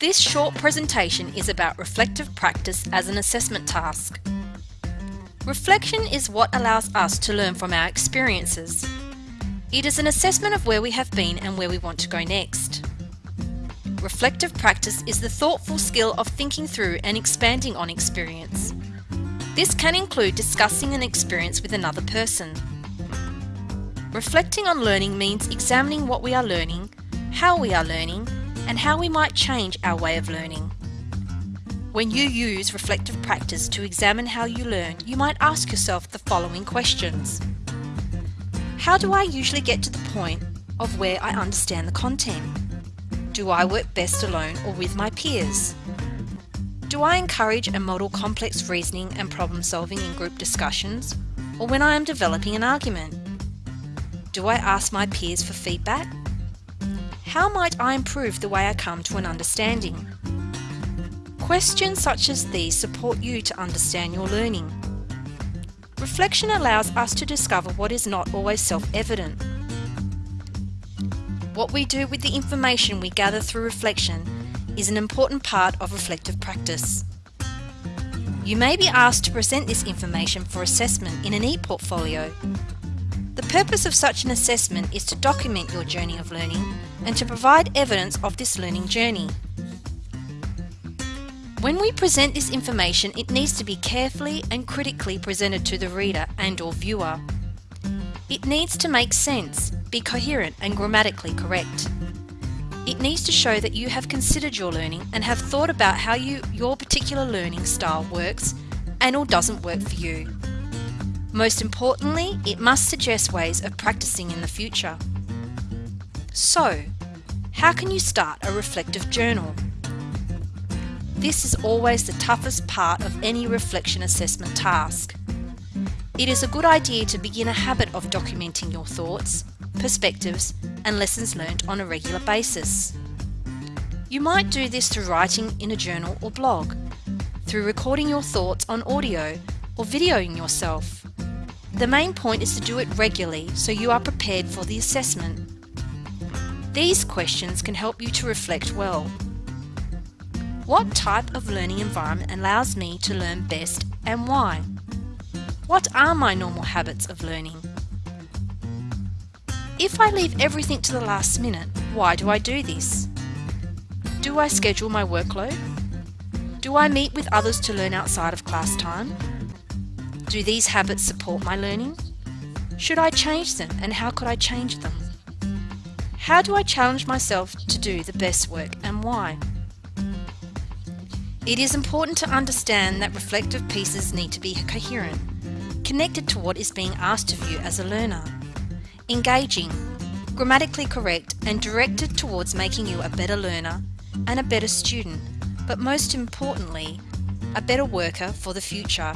This short presentation is about reflective practice as an assessment task. Reflection is what allows us to learn from our experiences. It is an assessment of where we have been and where we want to go next. Reflective practice is the thoughtful skill of thinking through and expanding on experience. This can include discussing an experience with another person. Reflecting on learning means examining what we are learning, how we are learning, and how we might change our way of learning. When you use reflective practice to examine how you learn, you might ask yourself the following questions. How do I usually get to the point of where I understand the content? Do I work best alone or with my peers? Do I encourage and model complex reasoning and problem solving in group discussions or when I am developing an argument? Do I ask my peers for feedback? How might I improve the way I come to an understanding? Questions such as these support you to understand your learning. Reflection allows us to discover what is not always self-evident. What we do with the information we gather through reflection is an important part of reflective practice. You may be asked to present this information for assessment in an e-portfolio. The purpose of such an assessment is to document your journey of learning and to provide evidence of this learning journey. When we present this information, it needs to be carefully and critically presented to the reader and or viewer. It needs to make sense, be coherent and grammatically correct. It needs to show that you have considered your learning and have thought about how you, your particular learning style works and or doesn't work for you. Most importantly, it must suggest ways of practicing in the future. So, how can you start a reflective journal? This is always the toughest part of any reflection assessment task. It is a good idea to begin a habit of documenting your thoughts, perspectives and lessons learned on a regular basis. You might do this through writing in a journal or blog, through recording your thoughts on audio or videoing yourself. The main point is to do it regularly so you are prepared for the assessment. These questions can help you to reflect well. What type of learning environment allows me to learn best and why? What are my normal habits of learning? If I leave everything to the last minute, why do I do this? Do I schedule my workload? Do I meet with others to learn outside of class time? Do these habits support my learning? Should I change them and how could I change them? How do I challenge myself to do the best work and why? It is important to understand that reflective pieces need to be coherent, connected to what is being asked of you as a learner engaging, grammatically correct and directed towards making you a better learner and a better student, but most importantly, a better worker for the future